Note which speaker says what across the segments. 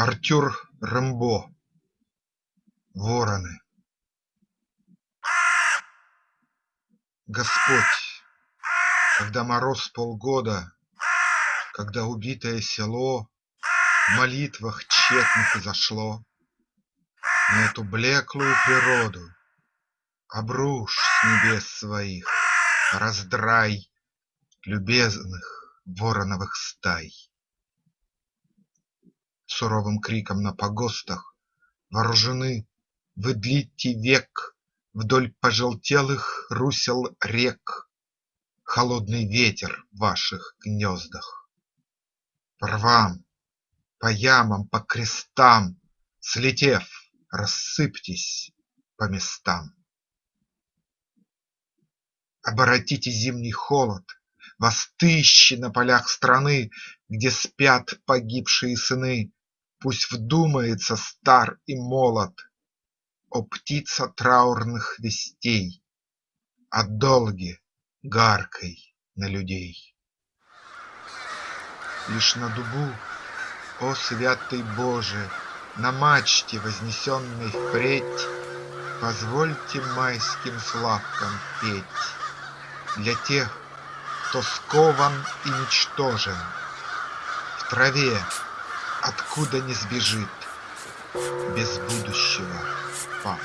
Speaker 1: Артюр Рембо Вороны Господь, когда мороз полгода, Когда убитое село В молитвах тщетных изошло, На эту блеклую природу Обрушь с небес своих раздрай Любезных вороновых стай. Суровым криком на погостах Вооружены вы век Вдоль пожелтелых русел рек Холодный ветер в ваших гнездах. По рвам, по ямам, по крестам Слетев, рассыпьтесь по местам. Оборотите зимний холод, Вас тысячи на полях страны, Где спят погибшие сыны, Пусть вдумается стар и молод, О птица траурных вестей, О долге гаркой на людей. Лишь на дубу, о святый Боже, На мачте, вознесенной впредь, Позвольте майским славкам петь Для тех, кто скован и ничтожен, В траве, откуда не сбежит, Без будущего пав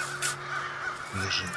Speaker 1: лежит.